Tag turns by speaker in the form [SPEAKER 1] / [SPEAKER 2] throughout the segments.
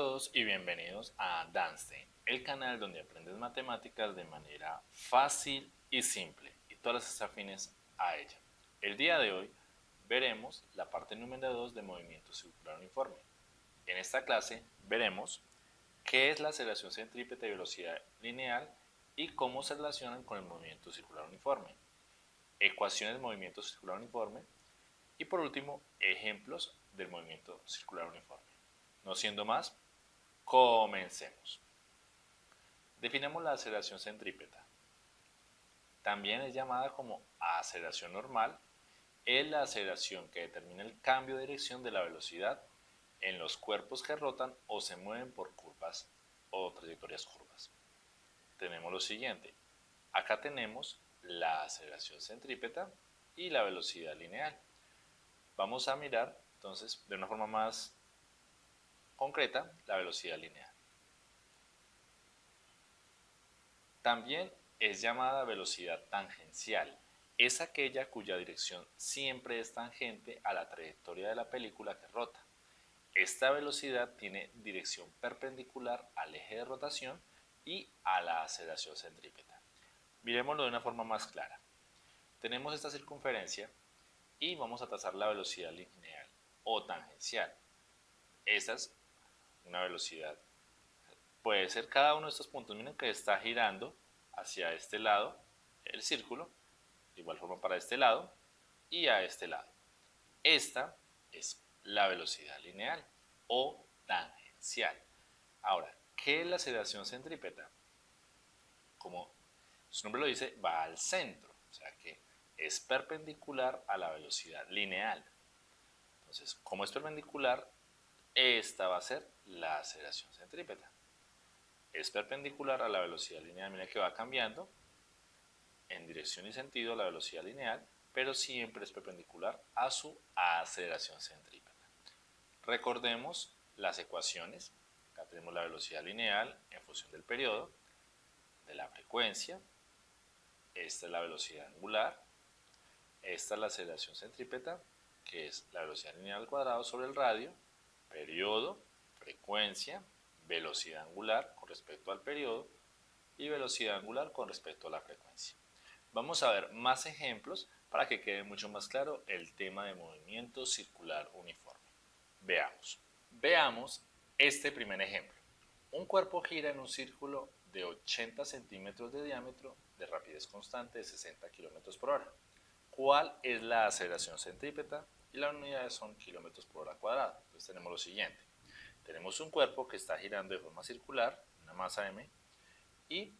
[SPEAKER 1] todos y bienvenidos a Danstein, el canal donde aprendes matemáticas de manera fácil y simple y todas las afines a ella. El día de hoy veremos la parte número 2 de movimiento circular uniforme. En esta clase veremos qué es la aceleración centrípeta y velocidad lineal y cómo se relacionan con el movimiento circular uniforme, ecuaciones de movimiento circular uniforme y por último ejemplos del movimiento circular uniforme. No siendo más, comencemos. Definamos la aceleración centrípeta. También es llamada como aceleración normal. Es la aceleración que determina el cambio de dirección de la velocidad en los cuerpos que rotan o se mueven por curvas o trayectorias curvas. Tenemos lo siguiente. Acá tenemos la aceleración centrípeta y la velocidad lineal. Vamos a mirar entonces de una forma más concreta la velocidad lineal. También es llamada velocidad tangencial. Es aquella cuya dirección siempre es tangente a la trayectoria de la película que rota. Esta velocidad tiene dirección perpendicular al eje de rotación y a la aceleración centrípeta. Miremoslo de una forma más clara. Tenemos esta circunferencia y vamos a trazar la velocidad lineal o tangencial. Esta es una velocidad. Puede ser cada uno de estos puntos. Miren que está girando hacia este lado el círculo, de igual forma para este lado y a este lado. Esta es la velocidad lineal o tangencial. Ahora, ¿qué es la aceleración centrípeta? Como su nombre lo dice, va al centro, o sea que es perpendicular a la velocidad lineal. Entonces, como es perpendicular, esta va a ser la aceleración centrípeta. Es perpendicular a la velocidad lineal, mira que va cambiando en dirección y sentido la velocidad lineal, pero siempre es perpendicular a su aceleración centrípeta. Recordemos las ecuaciones. Acá tenemos la velocidad lineal en función del periodo, de la frecuencia. Esta es la velocidad angular. Esta es la aceleración centrípeta, que es la velocidad lineal al cuadrado sobre el radio periodo, frecuencia, velocidad angular con respecto al periodo y velocidad angular con respecto a la frecuencia. Vamos a ver más ejemplos para que quede mucho más claro el tema de movimiento circular uniforme. Veamos. Veamos este primer ejemplo. Un cuerpo gira en un círculo de 80 centímetros de diámetro de rapidez constante de 60 kilómetros por hora. ¿Cuál es la aceleración centrípeta? Y las unidades son kilómetros por hora cuadrada. Entonces tenemos lo siguiente. Tenemos un cuerpo que está girando de forma circular, una masa m, y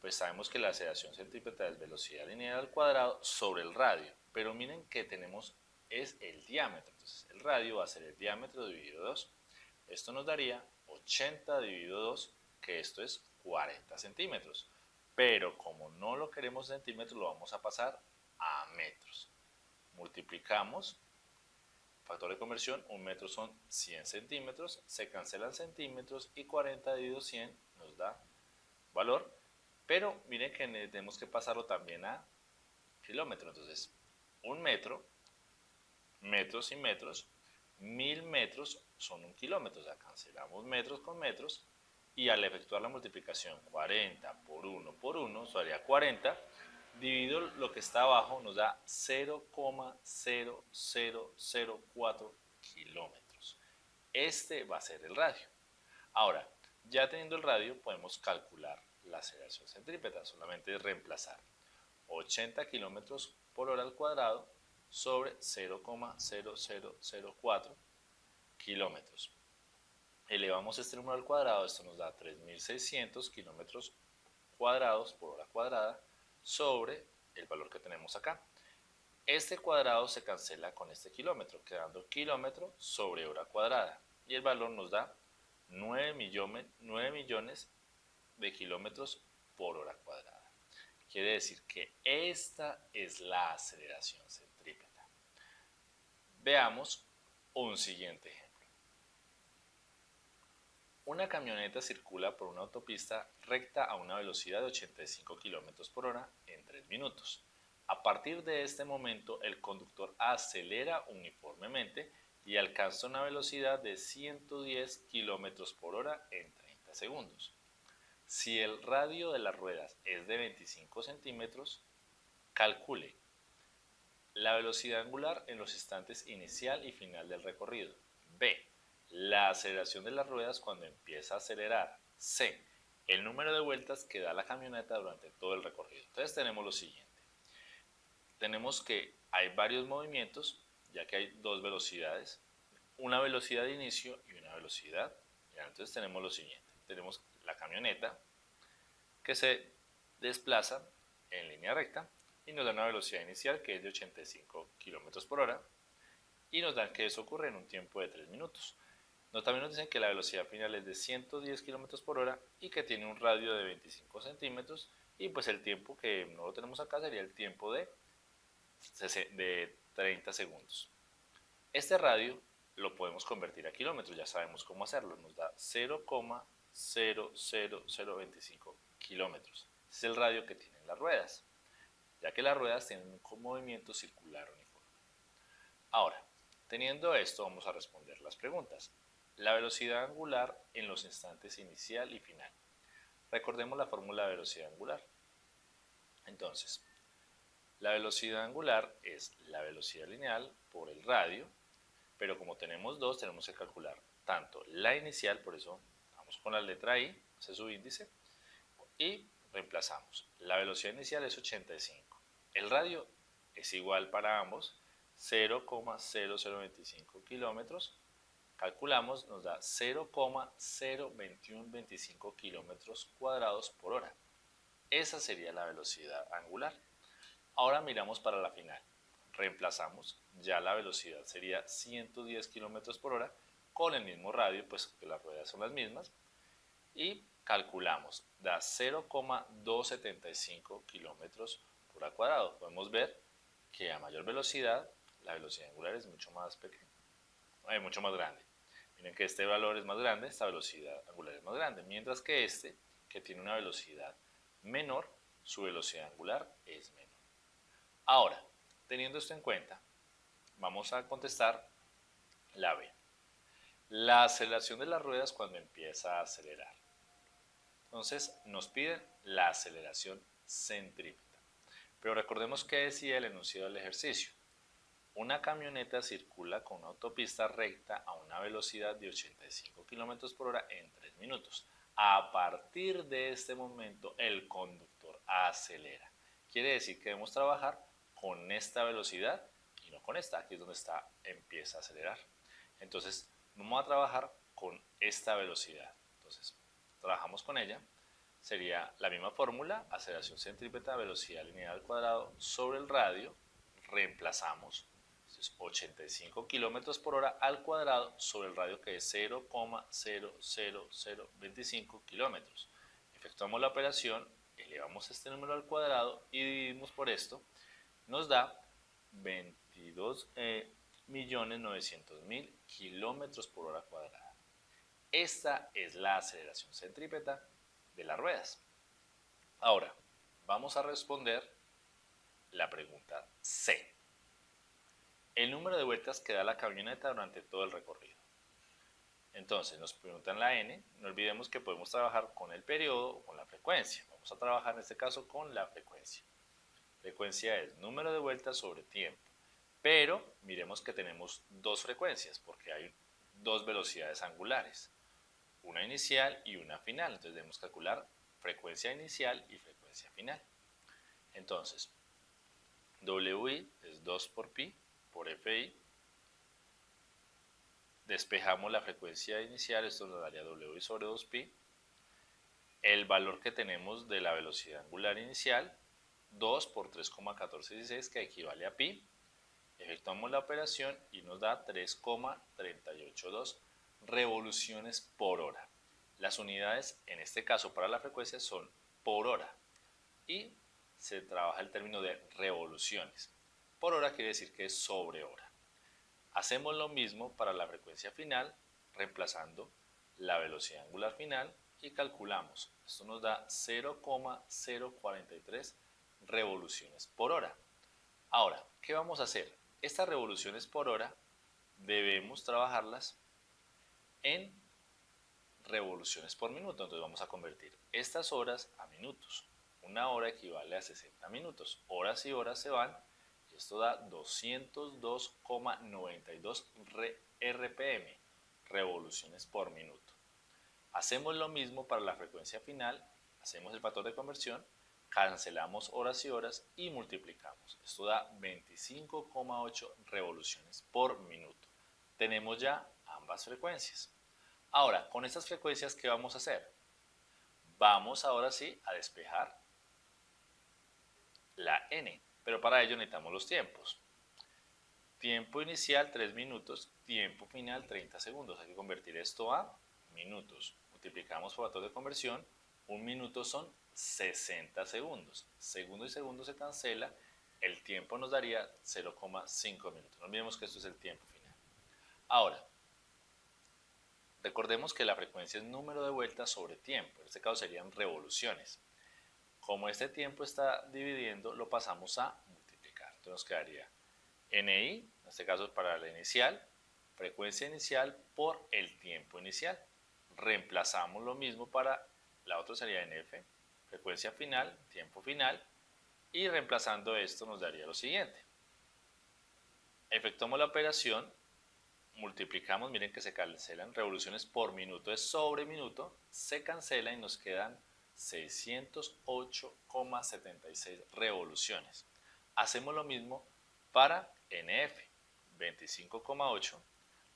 [SPEAKER 1] pues sabemos que la aceleración centrípeta es velocidad lineal al cuadrado sobre el radio. Pero miren que tenemos es el diámetro. Entonces el radio va a ser el diámetro dividido 2. Esto nos daría 80 dividido 2, que esto es 40 centímetros. Pero como no lo queremos en centímetros, lo vamos a pasar a metros. Multiplicamos Factor de conversión, un metro son 100 centímetros, se cancelan centímetros y 40 dividido 100 nos da valor. Pero miren que tenemos que pasarlo también a kilómetros. Entonces, un metro, metros y metros, mil metros son un kilómetro. O sea, cancelamos metros con metros y al efectuar la multiplicación 40 por 1 por 1, eso haría 40 dividido lo que está abajo nos da 0,0004 kilómetros. Este va a ser el radio. Ahora, ya teniendo el radio podemos calcular la aceleración centrípeta, solamente reemplazar 80 kilómetros por hora al cuadrado sobre 0,0004 kilómetros. Elevamos este número al cuadrado, esto nos da 3600 kilómetros cuadrados por hora cuadrada sobre el valor que tenemos acá. Este cuadrado se cancela con este kilómetro, quedando kilómetro sobre hora cuadrada. Y el valor nos da 9 millones, 9 millones de kilómetros por hora cuadrada. Quiere decir que esta es la aceleración centrípeta. Veamos un siguiente ejemplo. Una camioneta circula por una autopista recta a una velocidad de 85 km por hora en 3 minutos. A partir de este momento, el conductor acelera uniformemente y alcanza una velocidad de 110 km por hora en 30 segundos. Si el radio de las ruedas es de 25 centímetros, calcule la velocidad angular en los instantes inicial y final del recorrido. B. La aceleración de las ruedas cuando empieza a acelerar. C. El número de vueltas que da la camioneta durante todo el recorrido. Entonces tenemos lo siguiente. Tenemos que hay varios movimientos, ya que hay dos velocidades. Una velocidad de inicio y una velocidad. entonces tenemos lo siguiente. Tenemos la camioneta que se desplaza en línea recta y nos da una velocidad inicial que es de 85 km por hora y nos dan que eso ocurre en un tiempo de 3 minutos. También nos dicen que la velocidad final es de 110 km por hora y que tiene un radio de 25 centímetros y pues el tiempo que no lo tenemos acá sería el tiempo de, de 30 segundos. Este radio lo podemos convertir a kilómetros, ya sabemos cómo hacerlo, nos da 0,00025 kilómetros. es el radio que tienen las ruedas, ya que las ruedas tienen un movimiento circular uniforme. Ahora, teniendo esto vamos a responder las preguntas. La velocidad angular en los instantes inicial y final. Recordemos la fórmula de velocidad angular. Entonces, la velocidad angular es la velocidad lineal por el radio, pero como tenemos dos, tenemos que calcular tanto la inicial, por eso vamos con la letra I, ese es su índice, y reemplazamos. La velocidad inicial es 85. El radio es igual para ambos, 0,0025 kilómetros calculamos, nos da 0,02125 kilómetros cuadrados por hora. Esa sería la velocidad angular. Ahora miramos para la final. Reemplazamos, ya la velocidad sería 110 kilómetros por hora con el mismo radio, pues que las ruedas son las mismas. Y calculamos, da 0,275 kilómetros por hora cuadrado. Podemos ver que a mayor velocidad, la velocidad angular es mucho más pequeña, es mucho más grande. Miren que este valor es más grande, esta velocidad angular es más grande, mientras que este, que tiene una velocidad menor, su velocidad angular es menor. Ahora, teniendo esto en cuenta, vamos a contestar la B. La aceleración de las ruedas cuando empieza a acelerar. Entonces, nos piden la aceleración centrípeta. Pero recordemos que decía el enunciado del ejercicio. Una camioneta circula con una autopista recta a una velocidad de 85 km por hora en 3 minutos. A partir de este momento, el conductor acelera. Quiere decir que debemos trabajar con esta velocidad y no con esta. Aquí es donde está, empieza a acelerar. Entonces, vamos a trabajar con esta velocidad. Entonces, trabajamos con ella. Sería la misma fórmula, aceleración centrípeta, velocidad lineal al cuadrado sobre el radio. Reemplazamos 85 kilómetros por hora al cuadrado sobre el radio que es 0,00025 kilómetros. Efectuamos la operación, elevamos este número al cuadrado y dividimos por esto, nos da 22 eh, millones 900 mil kilómetros por hora cuadrada. Esta es la aceleración centrípeta de las ruedas. Ahora, vamos a responder la pregunta C el número de vueltas que da la camioneta durante todo el recorrido. Entonces nos preguntan la n, no olvidemos que podemos trabajar con el periodo o con la frecuencia. Vamos a trabajar en este caso con la frecuencia. Frecuencia es número de vueltas sobre tiempo. Pero miremos que tenemos dos frecuencias porque hay dos velocidades angulares. Una inicial y una final. Entonces debemos calcular frecuencia inicial y frecuencia final. Entonces, WI es 2 por pi por FI. Despejamos la frecuencia inicial, esto nos daría W sobre 2pi. El valor que tenemos de la velocidad angular inicial, 2 por 3,1416, que equivale a pi. Efectuamos la operación y nos da 3,382 revoluciones por hora. Las unidades, en este caso para la frecuencia, son por hora. Y se trabaja el término de revoluciones. Por hora quiere decir que es sobre hora. Hacemos lo mismo para la frecuencia final, reemplazando la velocidad angular final y calculamos. Esto nos da 0,043 revoluciones por hora. Ahora, ¿qué vamos a hacer? Estas revoluciones por hora debemos trabajarlas en revoluciones por minuto. Entonces vamos a convertir estas horas a minutos. Una hora equivale a 60 minutos. Horas y horas se van esto da 202,92 RPM, revoluciones por minuto. Hacemos lo mismo para la frecuencia final, hacemos el factor de conversión, cancelamos horas y horas y multiplicamos. Esto da 25,8 revoluciones por minuto. Tenemos ya ambas frecuencias. Ahora, con estas frecuencias, ¿qué vamos a hacer? Vamos ahora sí a despejar la n, pero para ello necesitamos los tiempos. Tiempo inicial 3 minutos, tiempo final 30 segundos. Hay que convertir esto a minutos. Multiplicamos por factor de conversión, un minuto son 60 segundos. Segundo y segundo se cancela, el tiempo nos daría 0,5 minutos. No olvidemos que esto es el tiempo final. Ahora, recordemos que la frecuencia es número de vueltas sobre tiempo. En este caso serían revoluciones. Como este tiempo está dividiendo, lo pasamos a multiplicar. Entonces nos quedaría NI, en este caso es para la inicial, frecuencia inicial por el tiempo inicial. Reemplazamos lo mismo para la otra sería NF, frecuencia final, tiempo final, y reemplazando esto nos daría lo siguiente. Efectuamos la operación, multiplicamos, miren que se cancelan revoluciones por minuto, es sobre minuto, se cancela y nos quedan 608,76 revoluciones. Hacemos lo mismo para NF, 25,8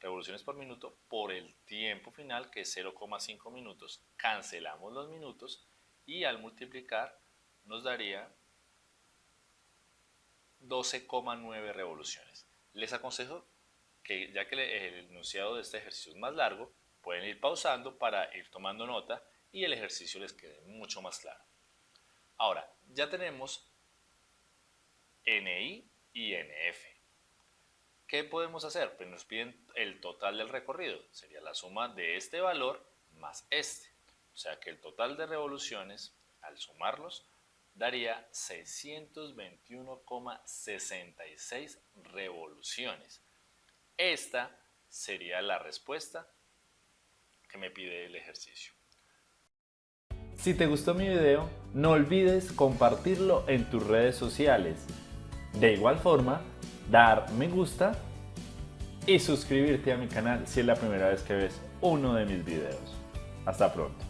[SPEAKER 1] revoluciones por minuto por el tiempo final que es 0,5 minutos. Cancelamos los minutos y al multiplicar nos daría 12,9 revoluciones. Les aconsejo que ya que el enunciado de este ejercicio es más largo, pueden ir pausando para ir tomando nota y el ejercicio les quede mucho más claro. Ahora, ya tenemos NI y NF. ¿Qué podemos hacer? Pues nos piden el total del recorrido. Sería la suma de este valor más este. O sea que el total de revoluciones, al sumarlos, daría 621,66 revoluciones. Esta sería la respuesta que me pide el ejercicio.
[SPEAKER 2] Si te gustó mi video, no olvides compartirlo en tus redes sociales. De igual forma, dar me gusta y suscribirte a mi canal si es la primera vez que ves uno de mis videos. Hasta pronto.